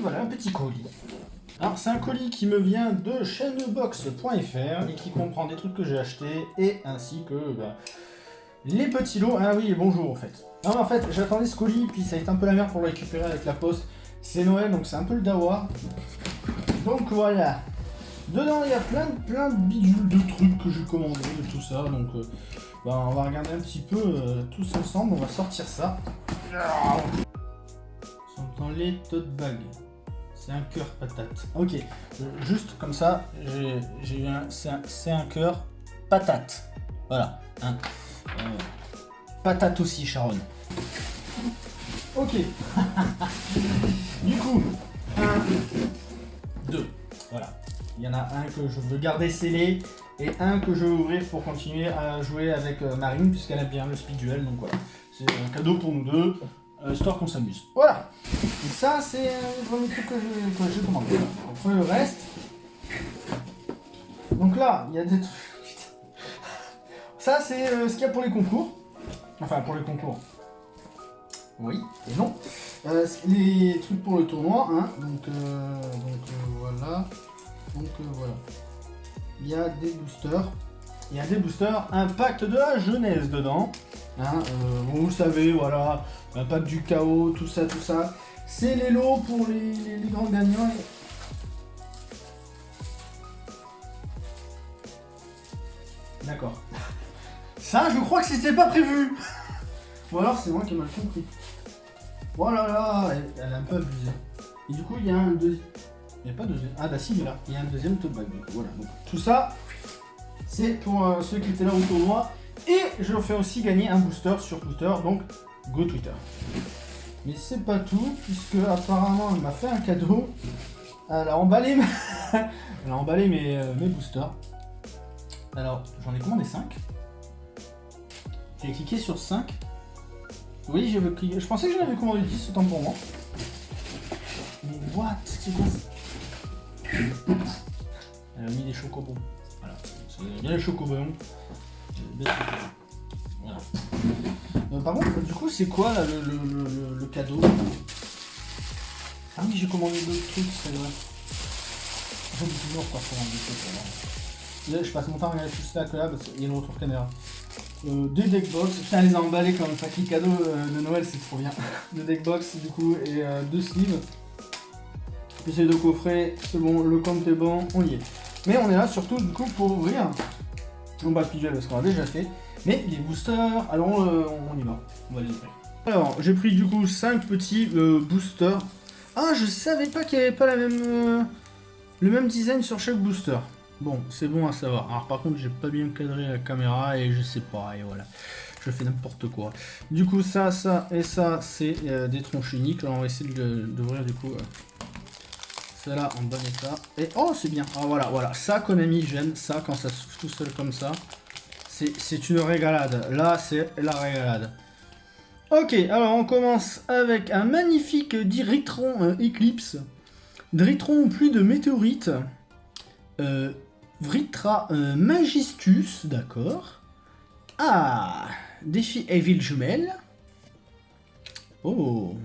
voilà, un petit colis. Alors, c'est un colis qui me vient de chaînebox.fr et qui comprend des trucs que j'ai achetés et ainsi que bah, les petits lots. Ah oui, bonjour en fait. Non, en fait, j'attendais ce colis, puis ça a été un peu la merde pour le récupérer avec la poste. C'est Noël, donc c'est un peu le dawa. Donc voilà. Dedans, il y a plein, plein de bidules de trucs que j'ai commandés, de tout ça. Donc, euh, bah, on va regarder un petit peu euh, tous ensemble. On va sortir ça. sont dans les tote bags. C'est un cœur patate. Ok, euh, juste comme ça, j'ai un... C'est un, cœur patate. Voilà. Hein. patate aussi, Sharon. Ok. du coup, un, deux. Voilà. Il y en a un que je veux garder scellé et un que je veux ouvrir pour continuer à jouer avec euh, Marine puisqu'elle aime bien le speed duel. Donc voilà, c'est un cadeau pour nous deux, euh, histoire qu'on s'amuse. Voilà. Et ça, c'est le premier truc que j'ai commandé. Après le reste. Donc là, il y a des trucs. Ça, c'est euh, ce qu'il y a pour les concours. Enfin, pour les concours. Oui et non. les trucs pour le tournoi, hein. Donc, donc voilà. Donc euh, voilà. Il y a des boosters. Il y a des boosters, un pacte de la jeunesse dedans. Hein, euh, vous le savez, voilà, un pacte du chaos, tout ça, tout ça. C'est les lots pour les, grands gagnants. D'accord. Ça, je crois que c'était pas prévu. Ou alors c'est moi qui ai mal compris. Voilà, oh là, elle, a un peu abusé. Et du coup, il y a un deuxième... Il n'y a pas de deuxième. Ah bah si, il là. Il y a un deuxième tote bag. Voilà. Tout ça, c'est pour euh, ceux qui étaient là au tournoi. Et je fais aussi gagner un booster sur Twitter. Donc, go Twitter. Mais c'est pas tout, puisque apparemment, elle m'a fait un cadeau. Elle a emballé, elle a emballé mes, euh, mes boosters. Alors, j'en ai commandé 5. J'ai cliqué sur 5. Oui, cliqué. Je pensais que j'en avais commandé 10, autant pour moi. Mais what? C'est elle a mis des chocobons. Voilà. Il y a les chocobons. Voilà. Euh, par contre, du coup, c'est quoi là, le, cadeau? Ah oui, j'ai commandé d'autres trucs, c'est vrai. J'aime toujours pas commander des trucs. Là, je passe mon temps à regarder tout ça là parce qu'il y a le retour caméra. Euh, deux deckbox, putain les a comme paquet cadeau euh, de Noël, c'est trop bien. deux deckbox du coup et euh, deux sleeves. Puis deux coffrets, c'est bon, le compte est bon, on y est. Mais on est là surtout du coup pour ouvrir, non pas le parce qu'on a déjà fait, mais les boosters, alors euh, on y va, on va les ouvrir. Alors j'ai pris du coup 5 petits euh, boosters. Ah je savais pas qu'il n'y avait pas euh, le même design sur chaque booster. Bon, c'est bon à savoir. Alors par contre j'ai pas bien cadré la caméra et je sais pas, et voilà je fais n'importe quoi. Du coup, ça, ça et ça, c'est des tronches uniques. Alors, on va essayer d'ouvrir du coup celle-là en bon état. Et oh, c'est bien. Ah, voilà, voilà. Ça, Konami j'aime ça quand ça souffle tout seul comme ça. C'est une régalade. Là, c'est la régalade. Ok, alors on commence avec un magnifique Dritron euh, Eclipse. Dritron plus de météorites. Euh, Vritra euh, Magistus, d'accord. Ah, défi Evil Jumelle. Oh,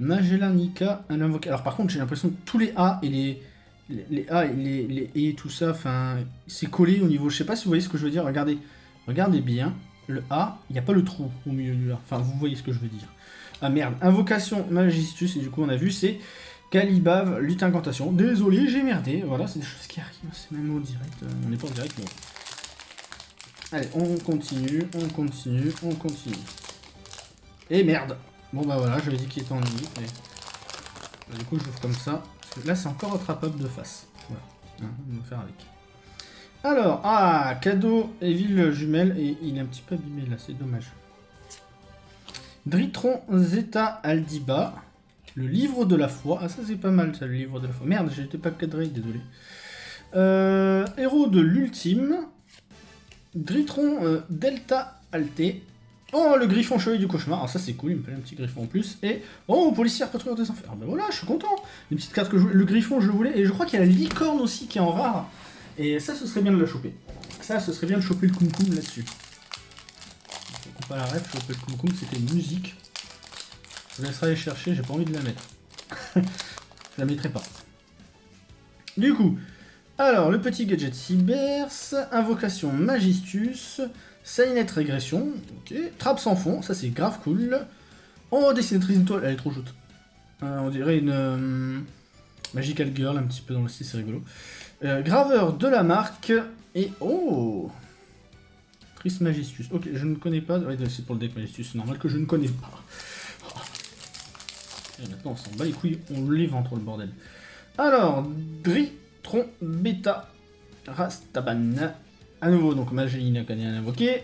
Magellanica, un invocateur. Alors par contre, j'ai l'impression que tous les A et les, les, A et les, les et tout ça, enfin, c'est collé au niveau. Je sais pas si vous voyez ce que je veux dire. Regardez, regardez bien. Le A, il n'y a pas le trou au milieu du là. Enfin, vous voyez ce que je veux dire. Ah merde, invocation Magistus, et du coup on a vu, c'est Calibav, lutte incantation. Désolé, j'ai merdé. Voilà, c'est des choses qui arrivent. C'est même au direct. Euh, on n'est pas en direct, mais... Allez, on continue, on continue, on continue. Et merde Bon bah voilà, j'avais dit qu'il était en limite. Bah, du coup, je l'ouvre comme ça. là, c'est encore attrapable de face. Voilà, hein, on va faire avec. Alors, ah, cadeau Evil jumelle, et il est un petit peu abîmé là, c'est dommage. Dritron Zeta Aldiba, le livre de la foi. Ah, ça c'est pas mal, ça, le livre de la foi. Merde, j'étais pas cadré, désolé. Euh, héros de l'ultime, Dritron euh, Delta Alté, Oh, le griffon chevalier du cauchemar. Alors ça, c'est cool, il me fallait un petit griffon en plus. Et, oh, policière patrouilleur des enfers. Ben voilà, je suis content. Une petite carte que je Le griffon, je le voulais. Et je crois qu'il y a la licorne aussi qui est en rare. Et ça, ce serait bien de la choper. Ça, ce serait bien de choper le kumkum là-dessus. Je pas la ref, choper le kumkum, c'était une musique. Je vous laisserai aller chercher, j'ai pas envie de la mettre. Je la mettrai pas. Du coup, alors, le petit gadget Cybers, Invocation Magistus, Salinette Régression, ok, Trappe sans fond, ça c'est grave cool. Oh, dessinatrice étoile, elle est trop chouette. Euh, on dirait une euh, Magical Girl, un petit peu dans le style, c'est rigolo. Euh, graveur de la marque, et oh Triste Magistus, ok, je ne connais pas, c'est pour le deck Magistus, c'est normal que je ne connais pas. Et maintenant on s'en bat les couilles, on les vend trop le bordel. Alors, Dritron Beta Rastaban. À nouveau, donc n'a qu'à invoqué.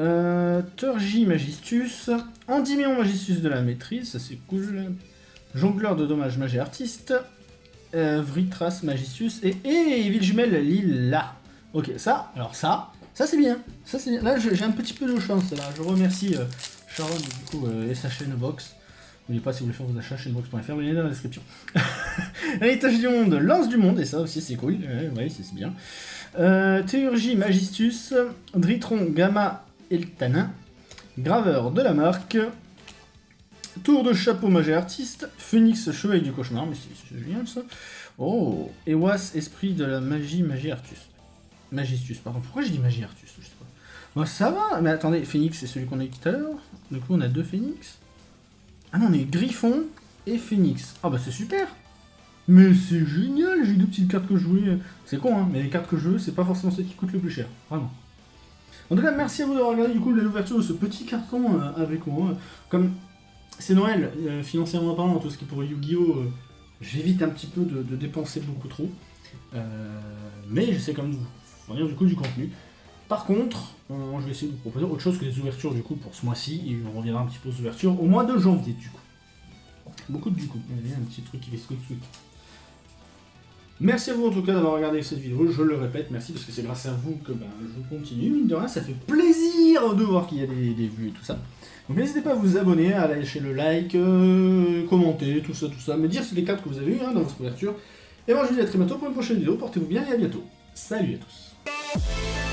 Euh, Turgi Magistus. Endymion Magistus de la maîtrise, ça c'est cool. Jongleur de dommages magie artiste. Euh, Vritras Magistus. Et, et Villemel Lila. Ok, ça, alors ça, ça c'est bien. Ça c'est Là j'ai un petit peu de chance là. Je remercie euh, Sharon du coup euh, et sa chaîne Box. N'oubliez pas si vous voulez faire vos achats chez box.fr, le lien est dans la description. Héritage du monde, lance du monde, et ça aussi c'est cool, ouais, c'est bien. Euh, Théurgie Magistus, Dritron Gamma Eltanin, Graveur de la marque, Tour de chapeau magie artiste, Phoenix Chevalier du cauchemar, mais c'est génial ça. Oh, Ewas Esprit de la magie magie artus. Magistus, pardon, pourquoi je dis magie artus Je ça va, mais attendez, Phoenix c'est celui qu'on a eu tout à l'heure, du coup on a deux Phoenix. Ah non, on est Griffon et Phoenix. Ah bah c'est super Mais c'est génial, j'ai deux petites cartes que je jouais. C'est con, hein, mais les cartes que je veux, c'est pas forcément celles qui coûtent le plus cher. Vraiment. En tout cas, merci à vous d'avoir regardé du coup l'ouverture de ce petit carton euh, avec moi. Comme c'est Noël, euh, financièrement parlant, tout ce qui pour Yu-Gi-Oh! Euh, j'évite un petit peu de, dépenser beaucoup trop. mais j'essaie quand même de vous fournir du coup du contenu. Par contre, je vais essayer de vous proposer autre chose que les ouvertures du coup pour ce mois-ci, et on reviendra un petit peu aux ouvertures au mois de janvier du coup. Beaucoup de du coup, il y a un petit truc qui fait squeak squeak. Merci à vous en tout cas d'avoir regardé cette vidéo, je le répète, merci parce que c'est grâce à vous que ben, je continue, mine de rien, ça fait plaisir de voir qu'il y a des, vues et tout ça. Donc n'hésitez pas à vous abonner, à lâcher le like, euh, commenter, tout ça, tout ça, me dire c'est les cartes que vous avez eu hein, dans votre ouverture. Et moi je vous dis à très bientôt pour une prochaine vidéo, portez-vous bien et à bientôt. Salut à tous